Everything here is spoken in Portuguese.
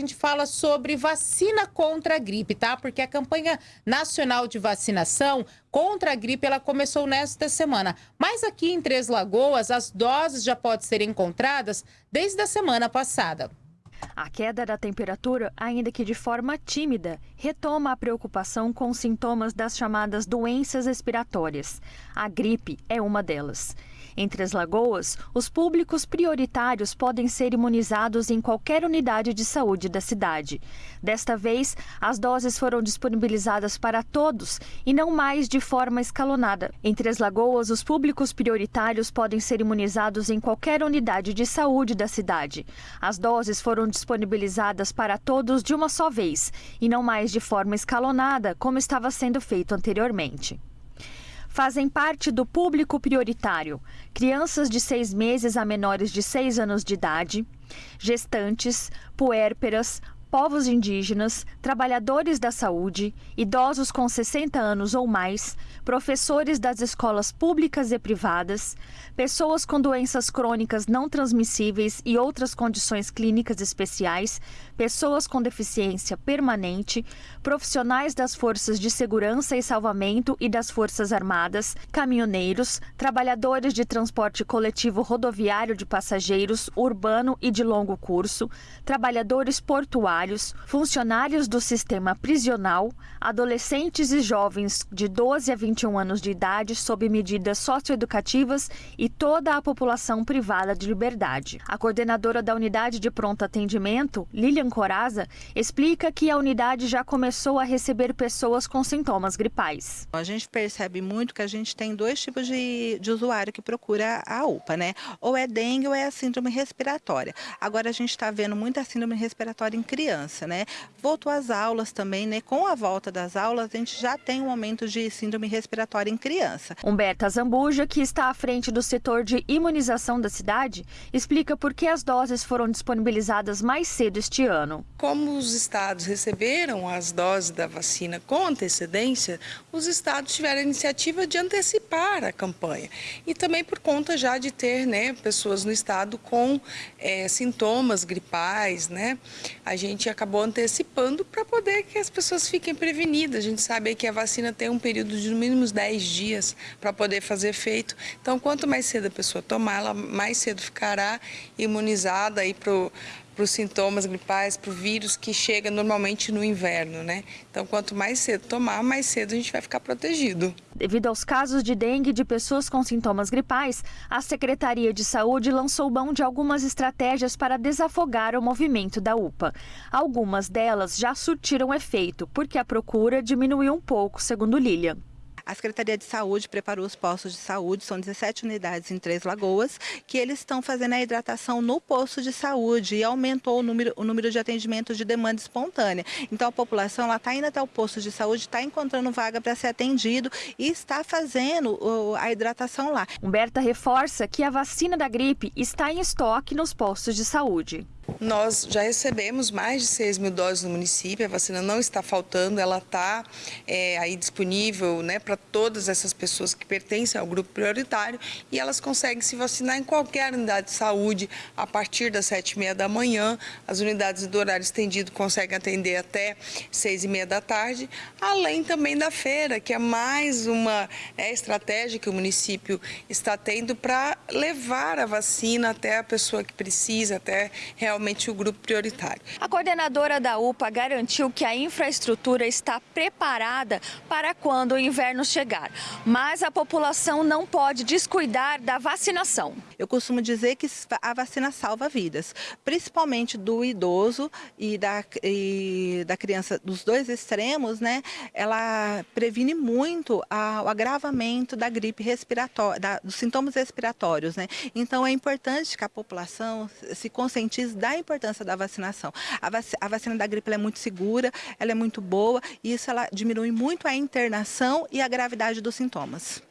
gente fala sobre vacina contra a gripe, tá? Porque a campanha nacional de vacinação contra a gripe ela começou nesta semana. Mas aqui em Três Lagoas, as doses já podem ser encontradas desde a semana passada. A queda da temperatura, ainda que de forma tímida, retoma a preocupação com sintomas das chamadas doenças respiratórias. A gripe é uma delas. Entre as lagoas, os públicos prioritários podem ser imunizados em qualquer unidade de saúde da cidade. Desta vez, as doses foram disponibilizadas para todos e não mais de forma escalonada. Entre as lagoas, os públicos prioritários podem ser imunizados em qualquer unidade de saúde da cidade. As doses foram disponibilizadas para todos de uma só vez e não mais de forma escalonada, como estava sendo feito anteriormente fazem parte do público prioritário. Crianças de seis meses a menores de seis anos de idade, gestantes, puérperas, povos indígenas, trabalhadores da saúde, idosos com 60 anos ou mais, professores das escolas públicas e privadas, pessoas com doenças crônicas não transmissíveis e outras condições clínicas especiais, pessoas com deficiência permanente, profissionais das forças de segurança e salvamento e das Forças Armadas, caminhoneiros, trabalhadores de transporte coletivo rodoviário de passageiros, urbano e de longo curso, trabalhadores portuários, funcionários do sistema prisional, adolescentes e jovens de 12 a 21 anos de idade sob medidas socioeducativas e toda a população privada de liberdade. A coordenadora da unidade de pronto atendimento, Lilian Coraza, explica que a unidade já começou a receber pessoas com sintomas gripais. A gente percebe muito que a gente tem dois tipos de, de usuário que procura a UPA, né? Ou é dengue ou é a síndrome respiratória. Agora a gente está vendo muita síndrome respiratória em criança, né? Voltou às aulas também, né? Com a volta das aulas, a gente já tem um aumento de síndrome respiratória em criança. Humberta Zambuja, que está à frente do setor de imunização da cidade, explica por que as doses foram disponibilizadas mais cedo este ano. Como os estados receberam as doses da vacina com antecedência, os estados tiveram a iniciativa de antecipar a campanha. E também por conta já de ter né, pessoas no estado com é, sintomas gripais, né? A gente acabou antecipando para poder que as pessoas fiquem prevenidas. A gente sabe que a vacina tem um período de no mínimo 10 dias para poder fazer efeito. Então, quanto mais cedo a pessoa tomar, ela mais cedo ficará imunizada para para os sintomas gripais, para o vírus que chega normalmente no inverno, né? Então, quanto mais cedo tomar, mais cedo a gente vai ficar protegido. Devido aos casos de dengue de pessoas com sintomas gripais, a Secretaria de Saúde lançou mão de algumas estratégias para desafogar o movimento da UPA. Algumas delas já surtiram efeito, porque a procura diminuiu um pouco, segundo Lilian. A Secretaria de Saúde preparou os postos de saúde, são 17 unidades em Três Lagoas, que eles estão fazendo a hidratação no posto de saúde e aumentou o número, o número de atendimentos de demanda espontânea. Então a população está indo até o posto de saúde, está encontrando vaga para ser atendido e está fazendo a hidratação lá. Humberta reforça que a vacina da gripe está em estoque nos postos de saúde. Nós já recebemos mais de 6 mil doses no município, a vacina não está faltando, ela está é, aí disponível né, para todas essas pessoas que pertencem ao grupo prioritário e elas conseguem se vacinar em qualquer unidade de saúde a partir das 7 e meia da manhã. As unidades do horário estendido conseguem atender até 6 e meia da tarde, além também da feira, que é mais uma é, estratégia que o município está tendo para levar a vacina até a pessoa que precisa, até realmente realmente o grupo prioritário. A coordenadora da UPA garantiu que a infraestrutura está preparada para quando o inverno chegar, mas a população não pode descuidar da vacinação. Eu costumo dizer que a vacina salva vidas, principalmente do idoso e da, e da criança dos dois extremos, né? Ela previne muito a, o agravamento da gripe respiratória, da, dos sintomas respiratórios, né? Então é importante que a população se conscientize da importância da vacinação. A, vac a vacina da gripe é muito segura, ela é muito boa e isso ela diminui muito a internação e a gravidade dos sintomas.